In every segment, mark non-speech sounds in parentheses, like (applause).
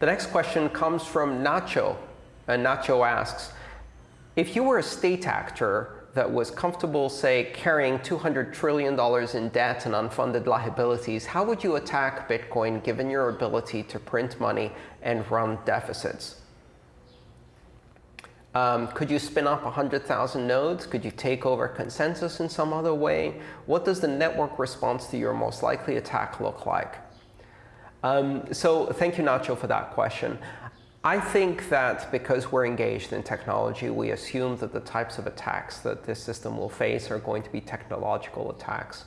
The next question comes from Nacho. And Nacho asks, if you were a state actor that was comfortable, say, carrying $200 trillion in debt and unfunded liabilities, how would you attack Bitcoin given your ability to print money and run deficits? Um, could you spin up 100,000 nodes? Could you take over consensus in some other way? What does the network response to your most likely attack look like? Um, so thank you, Nacho, for that question. I think that because we're engaged in technology, we assume that the types of attacks that this system will face are going to be technological attacks.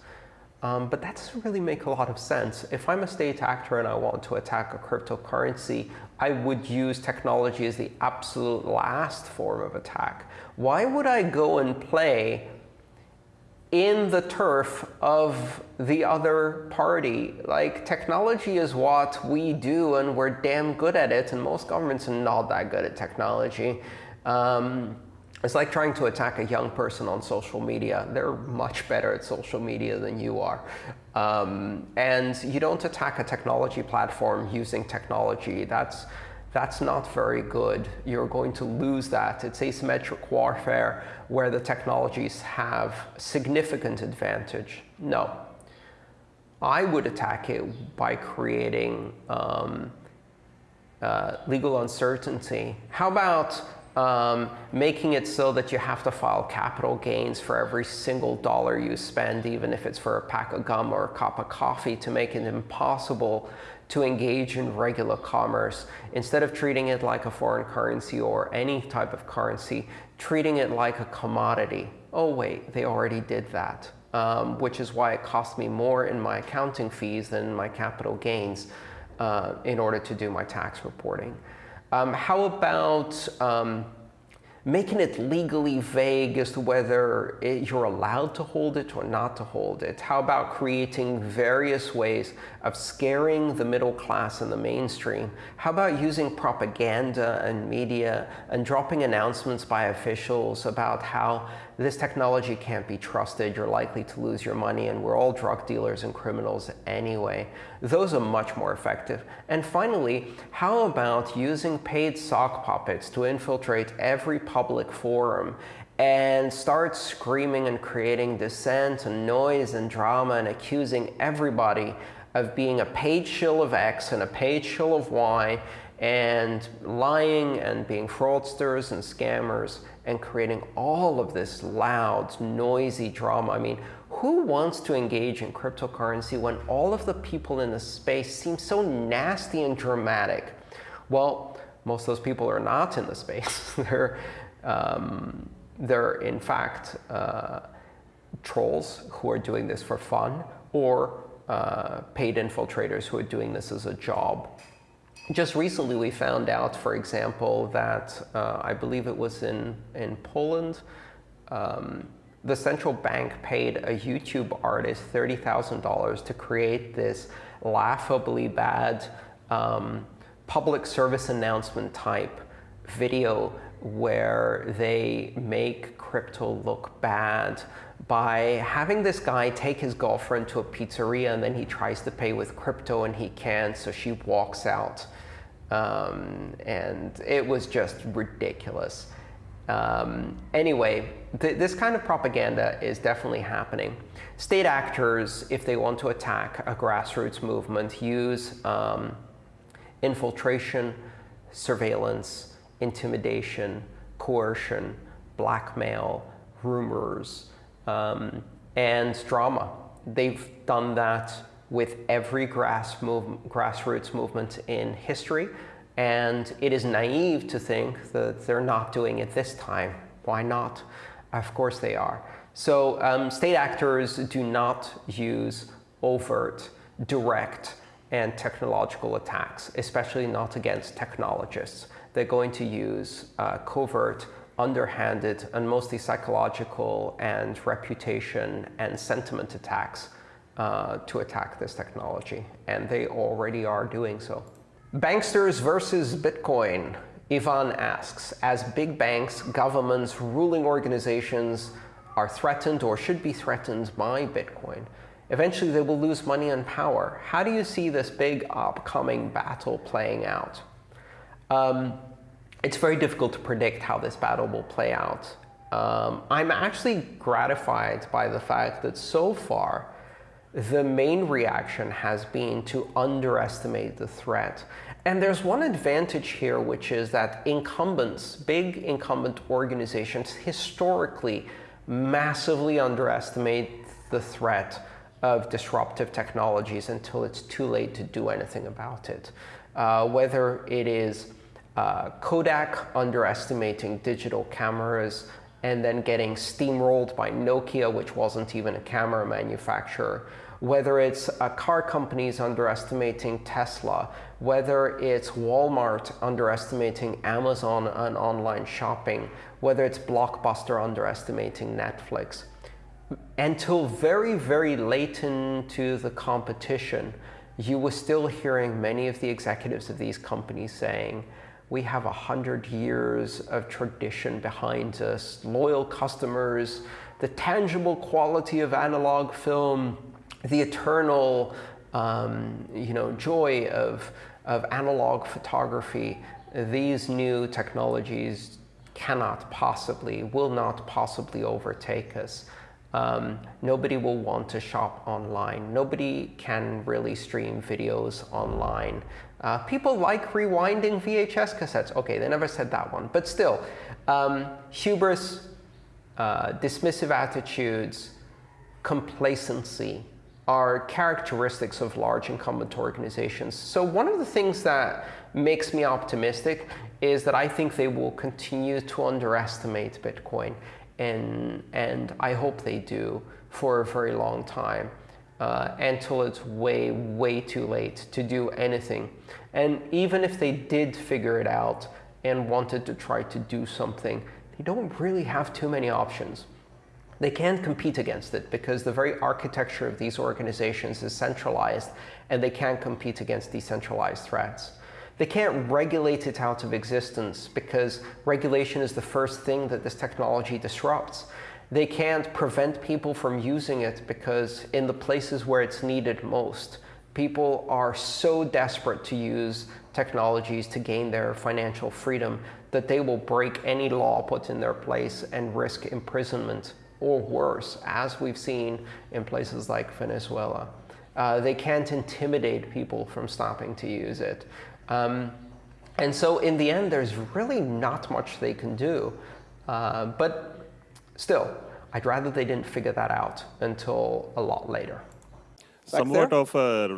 Um, but that doesn't really make a lot of sense. If I'm a state actor and I want to attack a cryptocurrency, I would use technology as the absolute last form of attack. Why would I go and play in the turf of the other party. Like, technology is what we do, and we're damn good at it. And most governments are not that good at technology. Um, it's like trying to attack a young person on social media. They're much better at social media than you are. Um, and you don't attack a technology platform using technology. That's that's not very good. You're going to lose that. It's asymmetric warfare where the technologies have significant advantage. No. I would attack it by creating um, uh, legal uncertainty. How about um, making it so that you have to file capital gains for every single dollar you spend, even if it's for a pack of gum or a cup of coffee, to make it impossible to engage in regular commerce. Instead of treating it like a foreign currency or any type of currency, treating it like a commodity. Oh, wait, they already did that, um, which is why it cost me more in my accounting fees than my capital gains uh, in order to do my tax reporting. Um, how about um, making it legally vague as to whether it, you're allowed to hold it or not to hold it? How about creating various ways of scaring the middle class and the mainstream? How about using propaganda and media and dropping announcements by officials about how this technology can't be trusted, you're likely to lose your money, and we're all drug dealers and criminals anyway. Those are much more effective. And finally, how about using paid sock puppets to infiltrate every public forum and start screaming and creating dissent and noise and drama and accusing everybody of being a paid shill of X and a paid shill of Y and lying and being fraudsters and scammers and creating all of this loud, noisy drama. I mean, who wants to engage in cryptocurrency when all of the people in the space seem so nasty and dramatic? Well, most of those people are not in the space. (laughs) they're, um, they're, in fact, uh, trolls who are doing this for fun or uh, paid infiltrators who are doing this as a job. Just recently, we found out, for example, that uh, I believe it was in, in Poland, um, the central bank paid a YouTube artist $30,000 to create this laughably bad um, public service announcement type video where they make crypto look bad by having this guy take his girlfriend to a pizzeria and then he tries to pay with crypto and he can't, so she walks out. Um, and it was just ridiculous. Um, anyway, th this kind of propaganda is definitely happening. State actors, if they want to attack a grassroots movement, use um, infiltration, surveillance, intimidation, coercion, blackmail, rumors, um, and drama. They've done that with every grass move, grassroots movement in history. And it is naive to think that they're not doing it this time. Why not? Of course they are. So um, state actors do not use overt, direct, and technological attacks, especially not against technologists. They're going to use uh, covert, underhanded, and mostly psychological and reputation and sentiment attacks uh, to attack this technology. And they already are doing so. Banksters versus Bitcoin. Ivan asks, as big banks, governments, ruling organizations are threatened or should be threatened by Bitcoin, eventually they will lose money and power. How do you see this big upcoming battle playing out? Um, it's very difficult to predict how this battle will play out. Um, I'm actually gratified by the fact that so far, the main reaction has been to underestimate the threat. And there's one advantage here, which is that incumbents, big incumbent organizations, historically massively underestimate the threat of disruptive technologies until it's too late to do anything about it. Uh, whether it is uh, Kodak underestimating digital cameras and then getting steamrolled by Nokia, which wasn't even a camera manufacturer, whether it's uh, car companies underestimating Tesla, whether it's Walmart underestimating Amazon and online shopping, whether it's Blockbuster underestimating Netflix. Until very, very late into the competition, you were still hearing many of the executives of these companies saying, we have a hundred years of tradition behind us, loyal customers, the tangible quality of analog film, the eternal um, you know, joy of, of analog photography. These new technologies cannot possibly, will not possibly overtake us. Um, nobody will want to shop online. Nobody can really stream videos online. Uh, people like rewinding VHS cassettes. OK, they never said that one. But still, um, hubris, uh, dismissive attitudes, complacency are characteristics of large incumbent organizations. So one of the things that makes me optimistic is that I think they will continue to underestimate Bitcoin and, and I hope they do for a very long time uh, until it's way, way too late to do anything. And even if they did figure it out and wanted to try to do something, they don't really have too many options. They can't compete against it because the very architecture of these organizations is centralized, and they can't compete against decentralized threats. They can't regulate it out of existence because regulation is the first thing that this technology disrupts. They can't prevent people from using it because in the places where it's needed most, people are so desperate to use technologies to gain their financial freedom that they will break any law put in their place and risk imprisonment or worse, as we've seen in places like Venezuela. Uh, they can't intimidate people from stopping to use it. Um, and so in the end, there's really not much they can do. Uh, but still, I'd rather they didn't figure that out until a lot later. Somewhat of a